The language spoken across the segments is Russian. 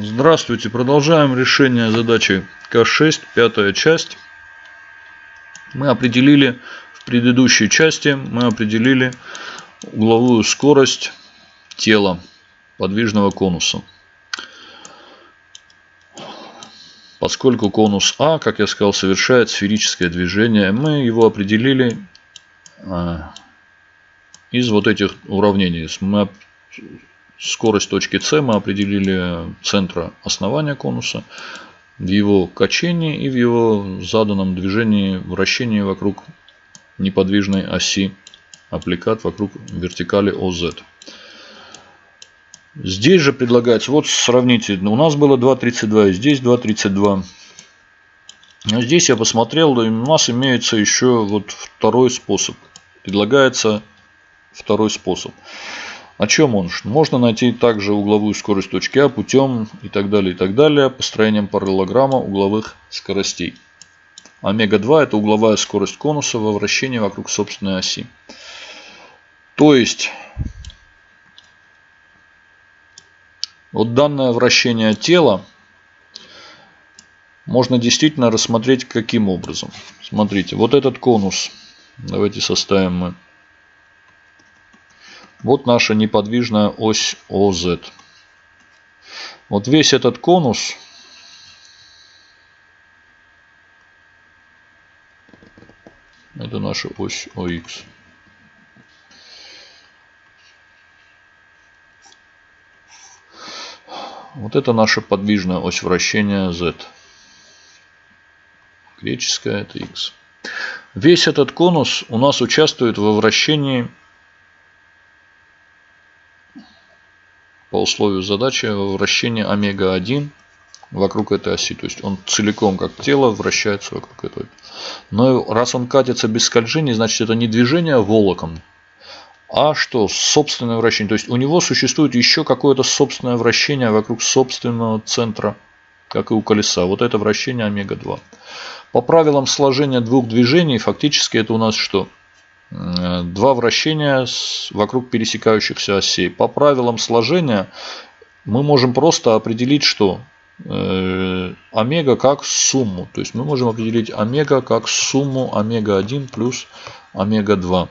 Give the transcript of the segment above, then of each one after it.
Здравствуйте, продолжаем решение задачи К6, пятая часть. Мы определили в предыдущей части, мы определили угловую скорость тела подвижного конуса. Поскольку конус А, как я сказал, совершает сферическое движение, мы его определили а, из вот этих уравнений. Мы скорость точки С мы определили центра основания конуса, в его качении и в его заданном движении, вращении вокруг неподвижной оси аппликат вокруг вертикали ОЗ. Здесь же предлагается, вот сравните, у нас было 2.32 и здесь 2.32. Но здесь я посмотрел, у нас имеется еще вот второй способ. Предлагается второй способ. О чем он? Можно найти также угловую скорость точки А путем и так далее, и так далее, построением параллелограмма угловых скоростей. Омега-2 это угловая скорость конуса во вращении вокруг собственной оси. То есть, вот данное вращение тела можно действительно рассмотреть каким образом. Смотрите, вот этот конус, давайте составим мы вот наша неподвижная ось ОЗ. Вот весь этот конус это наша ось ОХ. Вот это наша подвижная ось вращения Z. Греческая это X. Весь этот конус у нас участвует во вращении по условию задачи вращение омега-1 вокруг этой оси. То есть он целиком как тело вращается вокруг этого. Но раз он катится без скольжения, значит это не движение волоком, а что? Собственное вращение. То есть у него существует еще какое-то собственное вращение вокруг собственного центра, как и у колеса. Вот это вращение омега-2. По правилам сложения двух движений, фактически это у нас что? Два вращения вокруг пересекающихся осей. По правилам сложения мы можем просто определить, что э, омега как сумму. То есть мы можем определить омега как сумму омега-1 плюс омега-2.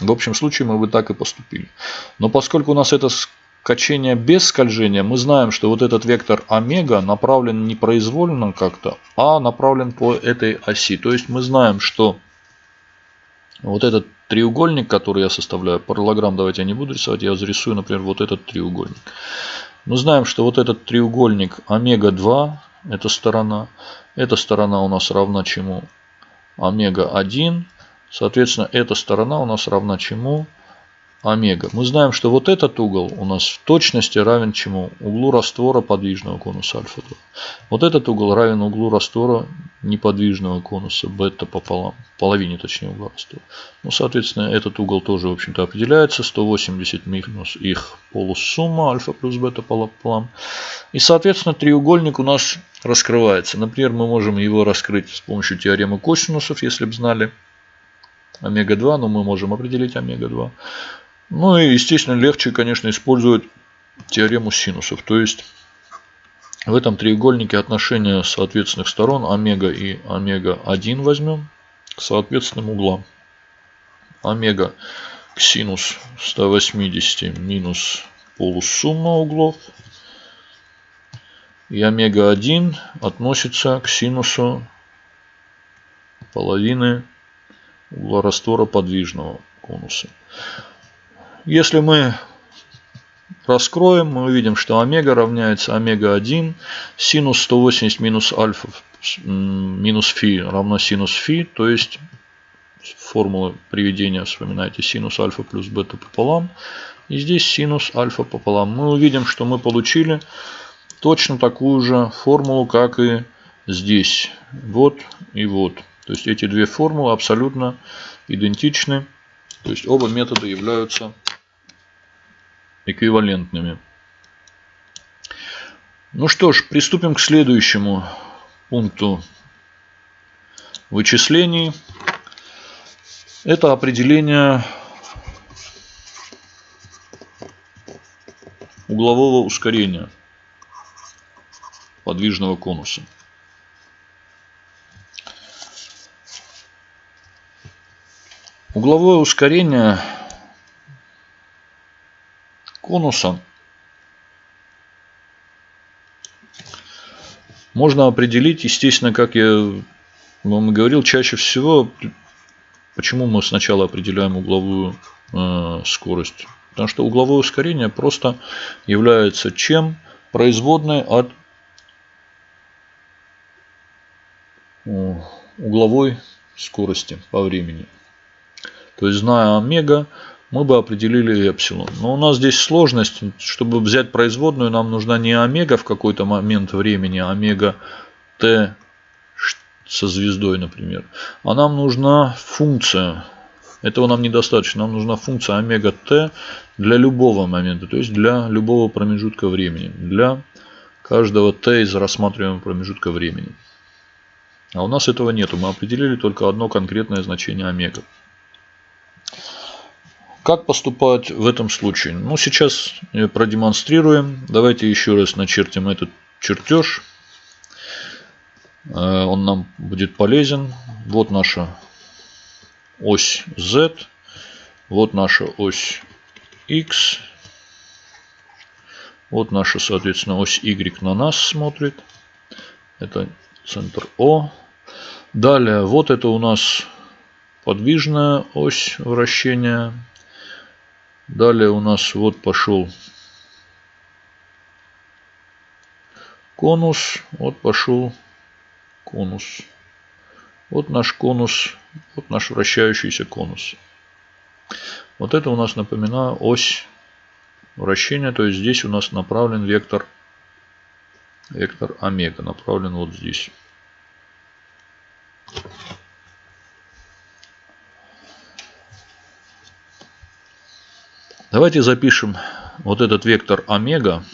В общем случае мы бы так и поступили. Но поскольку у нас это качение без скольжения, мы знаем, что вот этот вектор омега направлен не произвольно как-то, а направлен по этой оси. То есть мы знаем, что вот этот треугольник, который я составляю, параллограмм давайте я не буду рисовать, я зарисую, например, вот этот треугольник. Мы знаем, что вот этот треугольник омега-2, эта сторона, эта сторона у нас равна чему? Омега-1. Соответственно, эта сторона у нас равна чему? Омега. Мы знаем, что вот этот угол у нас в точности равен чему? Углу раствора подвижного конуса альфа-2. Вот этот угол равен углу раствора неподвижного конуса бета пополам. Половине точнее угла раствора. Ну, соответственно, этот угол тоже, в общем-то, определяется. 180 минус их полусумма альфа плюс бета пополам. И, соответственно, треугольник у нас раскрывается. Например, мы можем его раскрыть с помощью теоремы косинусов, если бы знали омега-2, но мы можем определить омега-2. Ну и, естественно, легче, конечно, использовать теорему синусов. То есть, в этом треугольнике отношения соответственных сторон омега и омега-1 возьмем к соответственным углам. Омега к синус 180 минус полусумма углов. И омега-1 относится к синусу половины угла раствора подвижного конуса. Если мы раскроем, мы увидим, что омега равняется омега-1, синус 180 минус альфа минус фи равно синус фи, то есть формула приведения, вспоминайте, синус альфа плюс бета пополам. И здесь синус альфа пополам. Мы увидим, что мы получили точно такую же формулу, как и здесь. Вот и вот. То есть эти две формулы абсолютно идентичны. То есть оба метода являются эквивалентными. Ну что ж, приступим к следующему пункту вычислений. Это определение углового ускорения. подвижного конуса. Угловое ускорение конуса можно определить, естественно, как я вам говорил, чаще всего, почему мы сначала определяем угловую э, скорость. Потому что угловое ускорение просто является чем? Производной от угловой скорости по времени. То есть, зная омега, мы бы определили эпсилон. Но у нас здесь сложность. Чтобы взять производную, нам нужна не омега в какой-то момент времени, а омега t со звездой, например. А нам нужна функция. Этого нам недостаточно. Нам нужна функция омега t для любого момента. То есть для любого промежутка времени. Для каждого t из рассматриваемого промежутка времени. А у нас этого нету. Мы определили только одно конкретное значение омега. Как поступать в этом случае? Ну, сейчас продемонстрируем. Давайте еще раз начертим этот чертеж. Э, он нам будет полезен. Вот наша ось Z. Вот наша ось X. Вот наша, соответственно, ось Y на нас смотрит. Это центр О. Далее, вот это у нас подвижная ось вращения. Далее у нас вот пошел конус, вот пошел конус. Вот наш конус, вот наш вращающийся конус. Вот это у нас, напоминаю, ось вращения, то есть здесь у нас направлен вектор, вектор омега, направлен вот здесь. Давайте запишем вот этот вектор омега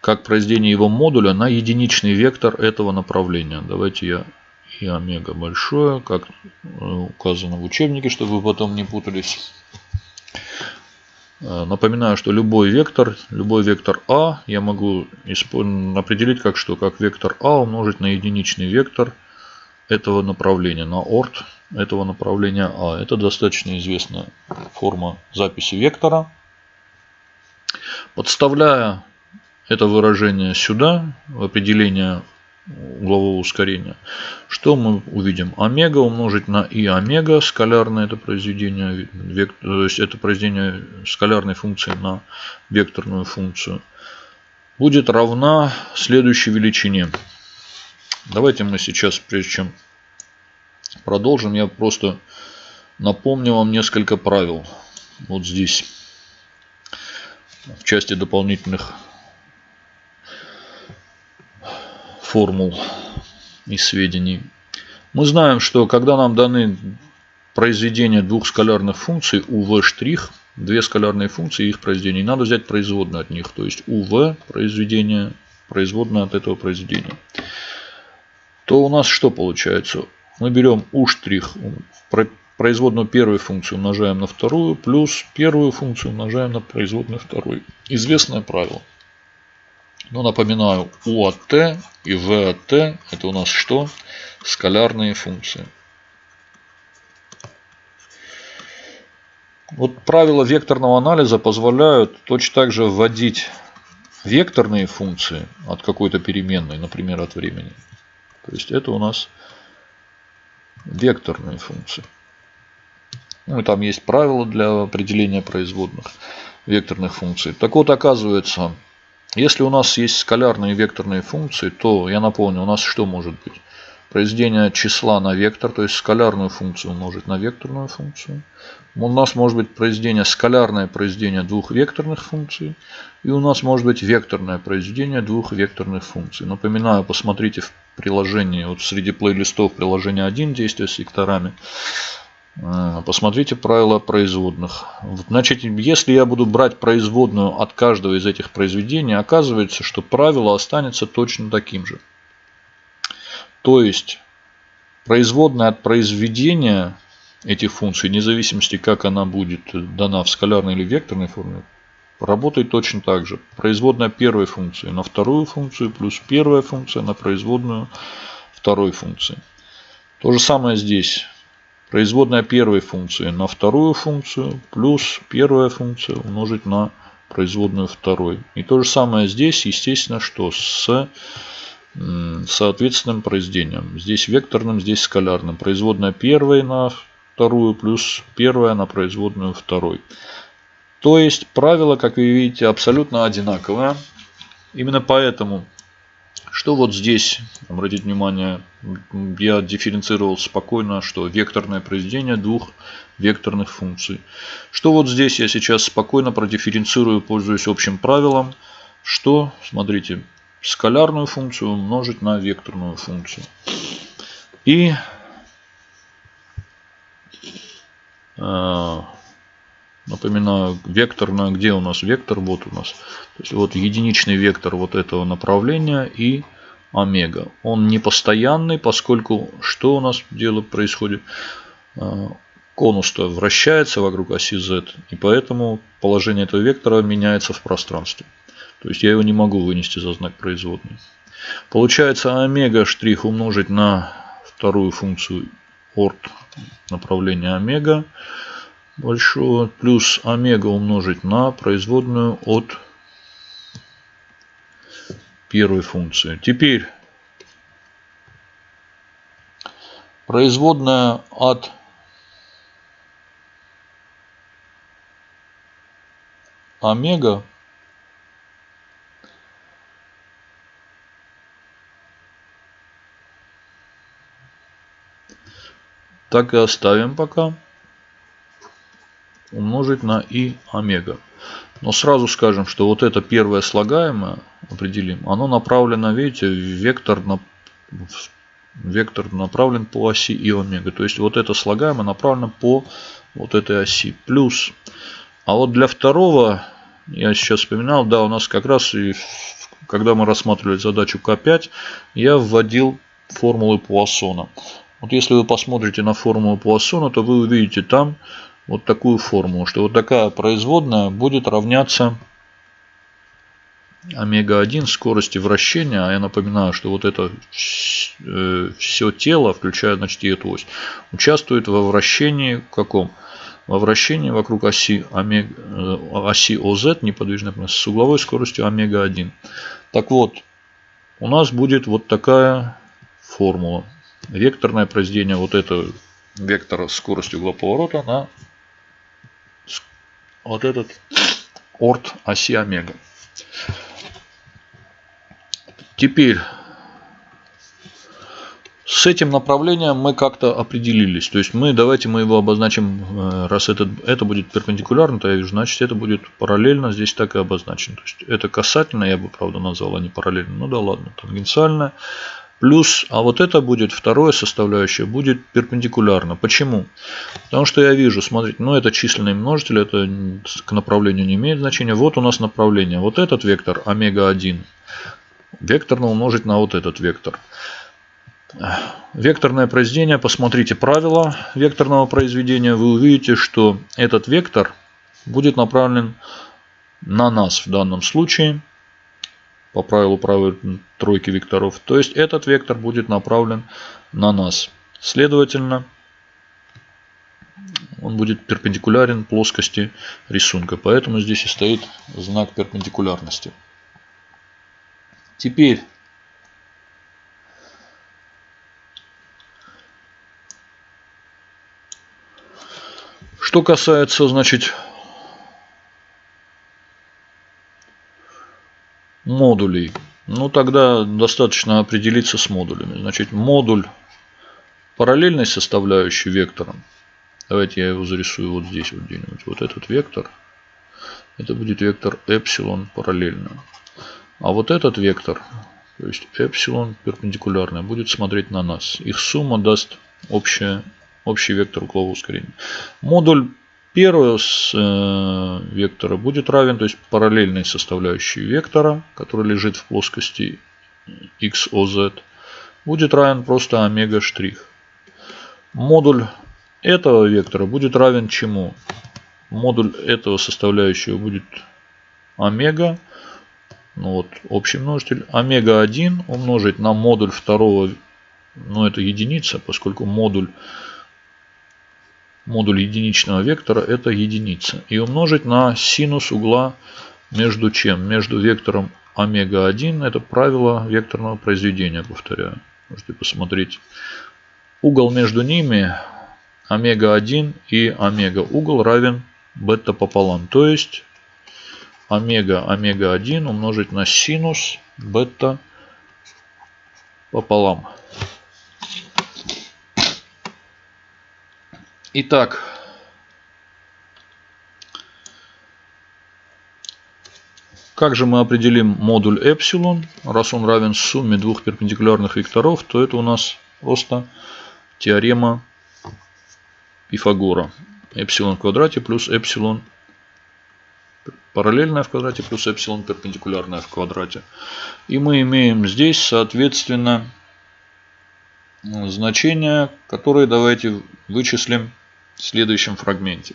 как произведение его модуля на единичный вектор этого направления. Давайте я и омега большое, как э, указано в учебнике, чтобы вы потом не путались. Э, напоминаю, что любой вектор, любой вектор А я могу определить как что? Как вектор А умножить на единичный вектор этого направления, на орт этого направления А. Это достаточно известная форма записи вектора. Подставляя это выражение сюда, в определение углового ускорения, что мы увидим? Омега умножить на и омега, скалярное это произведение, то есть это произведение скалярной функции на векторную функцию, будет равна следующей величине. Давайте мы сейчас, прежде чем продолжим, я просто напомню вам несколько правил. Вот здесь, в части дополнительных формул и сведений. Мы знаем, что когда нам даны произведения двух скалярных функций uv', две скалярные функции их произведения, надо взять производную от них, то есть uv произведение, производная от этого произведения. То у нас что получается? Мы берем u' производную первой функции умножаем на вторую, плюс первую функцию умножаем на производную второй. Известное правило. Но напоминаю, u от t и v от t это у нас что? Скалярные функции. Вот правила векторного анализа позволяют точно так же вводить векторные функции от какой-то переменной, например, от времени. То есть это у нас векторные функции. Ну и там есть правила для определения производных векторных функций. Так вот, оказывается, если у нас есть скалярные векторные функции, то, я напомню, у нас что может быть? Произведение числа на вектор, то есть скалярную функцию умножить на векторную функцию. У нас может быть произведение скалярное произведение двух векторных функций. И у нас может быть векторное произведение двух векторных функций. Напоминаю, посмотрите в приложении, вот среди плейлистов приложение 1 действия с векторами. Э, посмотрите правила производных. Значит, если я буду брать производную от каждого из этих произведений, оказывается, что правило останется точно таким же. То есть, производная от произведения этих функций, вне зависимости, как она будет дана в скалярной или векторной форме, работает точно так же. Производная первой функции на вторую функцию плюс первая функция на производную второй функции. То же самое здесь. Производная первой функции на вторую функцию плюс первая функция умножить на производную второй. И то же самое здесь, естественно, что с соответственным произведением. Здесь векторным, здесь скалярным. Производная первой на вторую плюс первая на производную второй. То есть правило, как вы видите, абсолютно одинаковое. Именно поэтому, что вот здесь, обратите внимание, я дифференцировал спокойно, что векторное произведение двух векторных функций. Что вот здесь я сейчас спокойно продифференцирую, пользуясь общим правилом, что, смотрите, скалярную функцию умножить на векторную функцию. И э, Напоминаю, векторная, где у нас вектор? Вот у нас. То есть вот единичный вектор вот этого направления и омега. Он не постоянный, поскольку что у нас дело происходит? А, конус-то вращается вокруг оси z, и поэтому положение этого вектора меняется в пространстве. То есть я его не могу вынести за знак производной. Получается омега штрих умножить на вторую функцию орт направления омега большого плюс омега умножить на производную от первой функции. Теперь производная от омега так и оставим пока умножить на и омега. Но сразу скажем, что вот это первое слагаемое, определим, оно направлено, видите, вектор, на, вектор направлен по оси и омега. То есть вот это слагаемое направлено по вот этой оси. Плюс. А вот для второго, я сейчас вспоминал, да, у нас как раз и когда мы рассматривали задачу К5, я вводил формулы Пуассона. Вот если вы посмотрите на формулу Пуассона, то вы увидите там вот такую формулу, что вот такая производная будет равняться омега-1 скорости вращения, а я напоминаю, что вот это э, все тело, включая значит, и эту ось, участвует во вращении каком? Во вращении вокруг оси, омега, э, оси ОЗ, неподвижной с угловой скоростью омега-1. Так вот, у нас будет вот такая формула. Векторное произведение вот этого вектора скоростью угла поворота на вот этот орт оси омега. Теперь с этим направлением мы как-то определились. То есть мы, давайте мы его обозначим, э, раз это, это будет перпендикулярно, то я вижу, значит это будет параллельно, здесь так и обозначено. То есть это касательно, я бы правда назвал, а не параллельно. Ну да ладно, тангенциальное. Плюс, а вот это будет, второе составляющее, будет перпендикулярно. Почему? Потому что я вижу, смотрите, ну это численный множитель, это к направлению не имеет значения. Вот у нас направление. Вот этот вектор, омега-1, векторно умножить на вот этот вектор. Векторное произведение, посмотрите правила векторного произведения, вы увидите, что этот вектор будет направлен на нас в данном случае по правилу правой тройки векторов. То есть этот вектор будет направлен на нас. Следовательно, он будет перпендикулярен плоскости рисунка. Поэтому здесь и стоит знак перпендикулярности. Теперь что касается, значит, модулей. Ну, тогда достаточно определиться с модулями. Значит, модуль параллельной составляющей вектором. Давайте я его зарисую вот здесь вот где-нибудь. Вот этот вектор. Это будет вектор эпсилон параллельно. А вот этот вектор, то есть эпсилон перпендикулярный, будет смотреть на нас. Их сумма даст общее, общий вектор углового ускорения. Модуль Первый с э, вектора будет равен, то есть параллельной составляющей вектора, который лежит в плоскости xoz, будет равен просто омега штрих. Модуль этого вектора будет равен чему? Модуль этого составляющего будет омега, ну вот общий множитель, омега 1 умножить на модуль второго, ну это единица, поскольку модуль модуль единичного вектора это единица. И умножить на синус угла между чем? Между вектором омега-1. Это правило векторного произведения, повторяю. Можете посмотреть. Угол между ними омега-1 и омега. Угол равен бета пополам. То есть омега омега-1 умножить на синус бета пополам. Итак, как же мы определим модуль эпсилон? Раз он равен сумме двух перпендикулярных векторов, то это у нас просто теорема Пифагора. Эпсилон в квадрате плюс эпсилон параллельная в квадрате плюс эпсилон перпендикулярная в квадрате. И мы имеем здесь, соответственно, значения, которые давайте вычислим следующем фрагменте.